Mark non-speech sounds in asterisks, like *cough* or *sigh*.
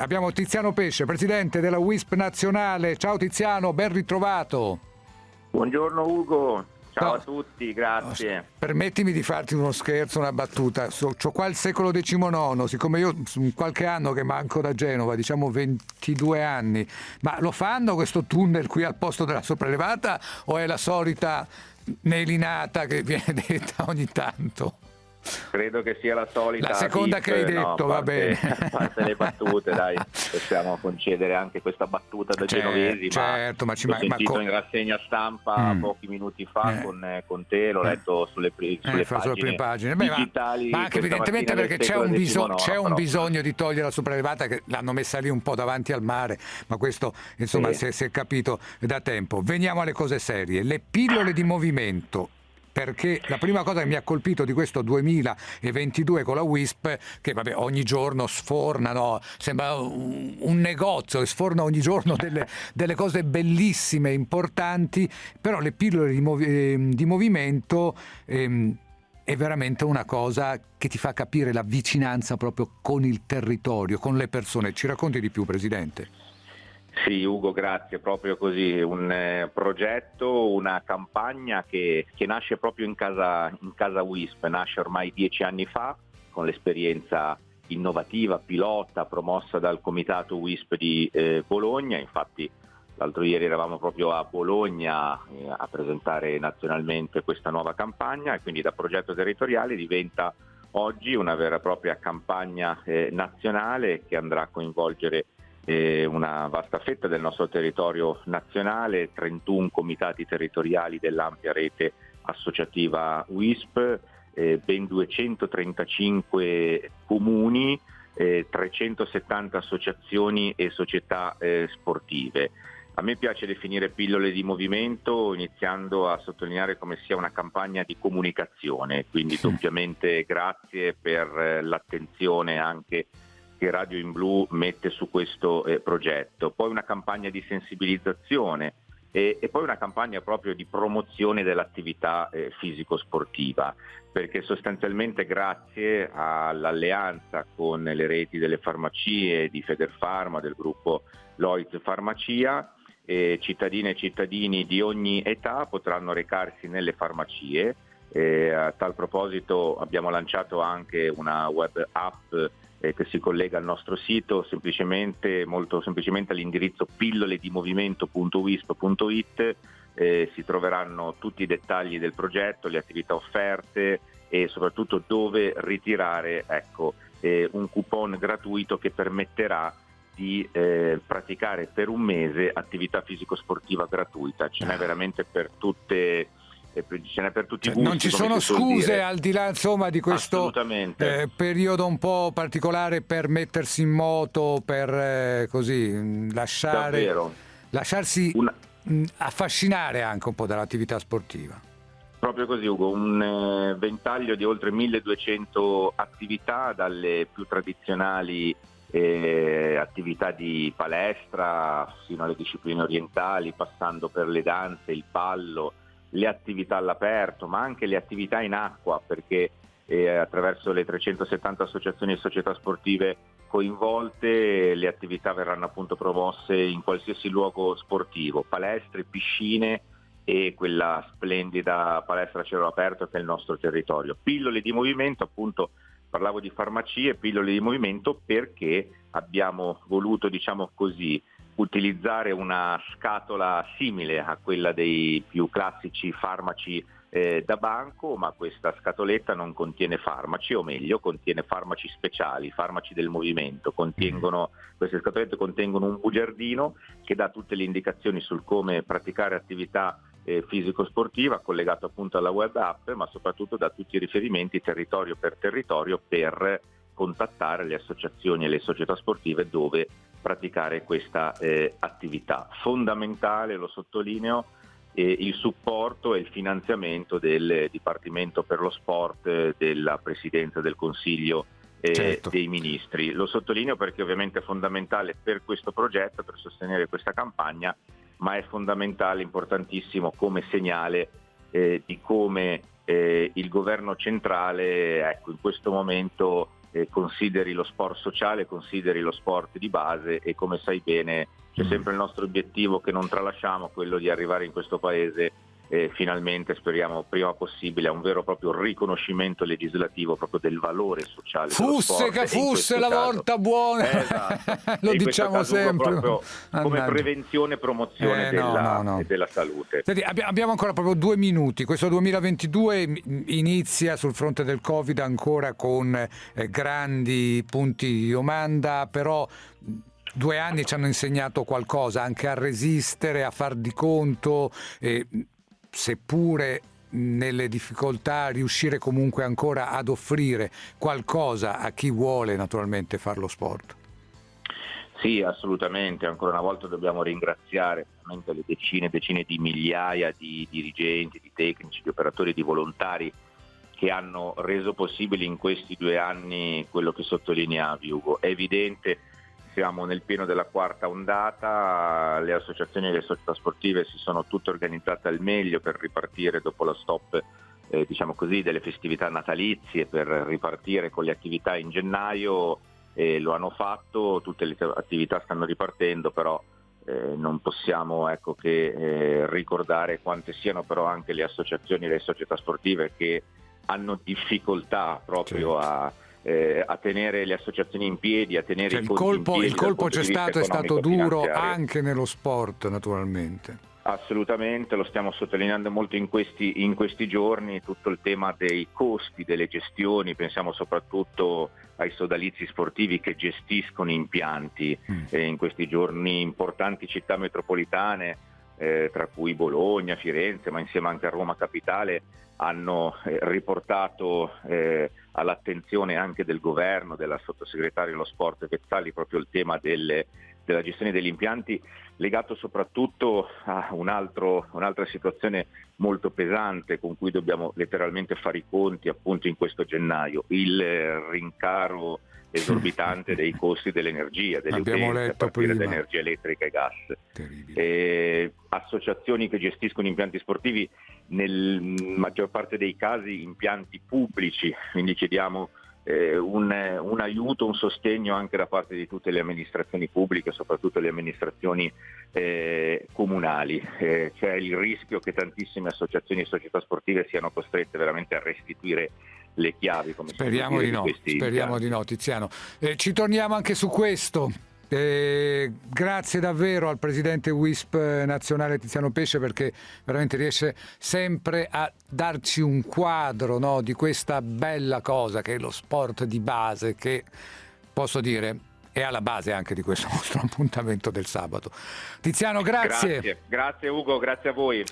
Abbiamo Tiziano Pesce, presidente della WISP nazionale. Ciao Tiziano, ben ritrovato. Buongiorno Ugo, ciao no. a tutti, grazie. Permettimi di farti uno scherzo, una battuta. Ho qua il secolo XIX, siccome io qualche anno che manco da Genova, diciamo 22 anni, ma lo fanno questo tunnel qui al posto della sopraelevata o è la solita nelinata che viene *laughs* detta ogni tanto? Credo che sia la solita. La seconda VIP, che hai detto, no, va bene. A *laughs* parte le battute, dai, possiamo concedere anche questa battuta da certo, genovesi. Certo, ma, ma ci l'ho ma, sentito ma in rassegna stampa mm. pochi minuti fa eh. con, con, te, l'ho letto sulle, sulle, eh, pagine, sulle prime pagine. Beh, digitali. Ma, anche evidentemente perché c'è un, biso- c'è un bisogno di togliere la sopraelevata che l'hanno messa lì un po' davanti al mare, ma questo insomma sì. si, è, si è capito da tempo. Veniamo alle cose serie. Le pillole di movimento perché la prima cosa che mi ha colpito di questo 2022 con la WISP, che vabbè, ogni giorno sfornano, sembra un, negozio, sforna ogni giorno delle, *laughs* delle, cose bellissime, importanti, però le pillole di, movi- ehm, di movimento... Ehm, è veramente una cosa che ti fa capire la vicinanza proprio con il territorio, con le persone. Ci racconti di più, Presidente? Sì, Ugo, grazie. Proprio così, un eh, progetto, una campagna che, che nasce proprio in casa, in casa WISP, nasce ormai dieci anni fa con l'esperienza innovativa, pilota, promossa dal comitato WISP di eh, Bologna. Infatti l'altro ieri eravamo proprio a Bologna eh, a presentare nazionalmente questa nuova campagna e quindi da progetto territoriale diventa oggi una vera e propria campagna eh, nazionale che andrà a coinvolgere una vasta fetta del nostro territorio nazionale, 31 comitati territoriali dell'ampia rete associativa WISP, eh, ben 235 comuni, eh, 370 associazioni e società eh, sportive. A me piace definire pillole di movimento iniziando a sottolineare come sia una campagna di comunicazione, quindi doppiamente grazie per eh, l'attenzione anche che Radio in Blu mette su questo eh, progetto, poi una campagna di sensibilizzazione e, e, poi una campagna proprio di promozione dell'attività eh, fisico-sportiva, perché sostanzialmente grazie all'alleanza con le reti delle farmacie di Federfarma, del gruppo Lloyds Farmacia, eh, cittadine e cittadini di ogni età potranno recarsi nelle farmacie. Eh, a tal proposito abbiamo lanciato anche una web app eh, che si collega al nostro sito semplicemente, molto semplicemente all'indirizzo pilloledimmovimento.wisp.it eh, si troveranno tutti i dettagli del progetto, le attività offerte e soprattutto dove ritirare ecco, eh, un coupon gratuito che permetterà di eh, praticare per un mese attività fisico-sportiva gratuita. Ce n'è ah. veramente per tutte ce n'è per tutti i cioè, gusti. Non ci sono scuse al di là insomma, di questo eh, periodo un po' particolare per mettersi in moto, per eh, così lasciare, lasciarsi Una... affascinare anche un po' dall'attività sportiva. Proprio così Ugo, un eh, ventaglio di oltre 1200 attività, dalle più tradizionali eh, attività di palestra fino alle discipline orientali, passando per le danze, il pallo, le attività all'aperto, ma anche le attività in acqua, perché eh, attraverso le 370 associazioni e società sportive coinvolte le attività verranno appunto promosse in qualsiasi luogo sportivo, palestre, piscine e quella splendida palestra a cielo aperto che è il nostro territorio. Pillole di movimento, appunto parlavo di farmacie, pillole di movimento perché abbiamo voluto, diciamo così, utilizzare una scatola simile a quella dei più classici farmaci eh, da banco, ma questa scatoletta non contiene farmaci, o meglio, contiene farmaci speciali, farmaci del movimento. Contengono, queste scatolette contengono un bugiardino che dà tutte le indicazioni sul come praticare attività eh, fisico-sportiva collegato appunto alla web app, ma soprattutto da tutti i riferimenti territorio per territorio per contattare le associazioni e le società sportive dove praticare questa eh, attività. Fondamentale, lo sottolineo, eh, il supporto e il finanziamento del Dipartimento per lo Sport eh, della Presidenza del Consiglio eh, certo. dei Ministri. Lo sottolineo perché ovviamente è fondamentale per questo progetto, per sostenere questa campagna, ma è fondamentale, importantissimo come segnale eh, di come eh, il governo centrale ecco, in questo momento eh, consideri lo sport sociale, consideri lo sport di base e come sai bene c'è mm. sempre il nostro obiettivo che non tralasciamo, quello di arrivare in questo paese eh, finalmente speriamo prima possibile a un vero e proprio riconoscimento legislativo proprio del valore sociale. Fusse che fosse la caso. volta buona, eh, esatto. *laughs* lo diciamo sempre. Come prevenzione e promozione eh, della, no, no, no. della, salute. Senti, abbiamo ancora proprio due minuti, questo 2022 inizia sul fronte del Covid ancora con eh, grandi punti di domanda, però due anni ci hanno insegnato qualcosa, anche a resistere, a far di conto. Eh, seppure nelle difficoltà riuscire comunque ancora ad offrire qualcosa a chi vuole naturalmente fare lo sport. Sì, assolutamente, ancora una volta dobbiamo ringraziare le decine e decine di migliaia di dirigenti, di tecnici, di operatori, di volontari che hanno reso possibile in questi due anni quello che sottolineavi Ugo. È evidente siamo nel pieno della quarta ondata, le associazioni e le società sportive si sono tutte organizzate al meglio per ripartire dopo la stop eh, diciamo così, delle festività natalizie, per ripartire con le attività in gennaio, eh, lo hanno fatto, tutte le attività stanno ripartendo, però eh, non possiamo ecco, che eh, ricordare quante siano però anche le associazioni e le società sportive che hanno difficoltà proprio certo. a eh, a tenere le associazioni in piedi, a tenere cioè, i il colpo, il colpo c'è stato, è stato duro anche nello sport naturalmente. Assolutamente, lo stiamo sottolineando molto in questi, in questi, giorni, tutto il tema dei costi, delle gestioni, pensiamo soprattutto ai sodalizi sportivi che gestiscono impianti mm. eh, in questi giorni importanti città metropolitane, eh, tra cui Bologna, Firenze, ma insieme anche a Roma Capitale, hanno eh, riportato eh, all'attenzione anche del governo, della sottosegretaria allo sport Vezzali, proprio il tema delle, della gestione degli impianti legato soprattutto a un altro, un'altra situazione molto pesante con cui dobbiamo letteralmente fare i conti appunto in questo gennaio, il rincaro esorbitante *laughs* dei costi dell'energia, delle Abbiamo utenze, a partire da energia elettrica e gas. E associazioni che gestiscono impianti sportivi, nel maggior parte dei casi impianti pubblici, quindi chiediamo eh, un, un, aiuto, un sostegno anche da parte di tutte le amministrazioni pubbliche, soprattutto le amministrazioni eh, comunali. Eh, c'è il rischio che tantissime associazioni e società sportive siano costrette veramente a restituire le chiavi. Come speriamo di no, speriamo di no Tiziano. Eh, ci torniamo anche su questo. Eh, grazie davvero al presidente WISP nazionale Tiziano Pesce perché veramente riesce sempre a darci un quadro no, di questa bella cosa che è lo sport di base che posso dire è alla base anche di questo *laughs* nostro appuntamento del sabato. Tiziano, grazie. Grazie, grazie Ugo, grazie a voi.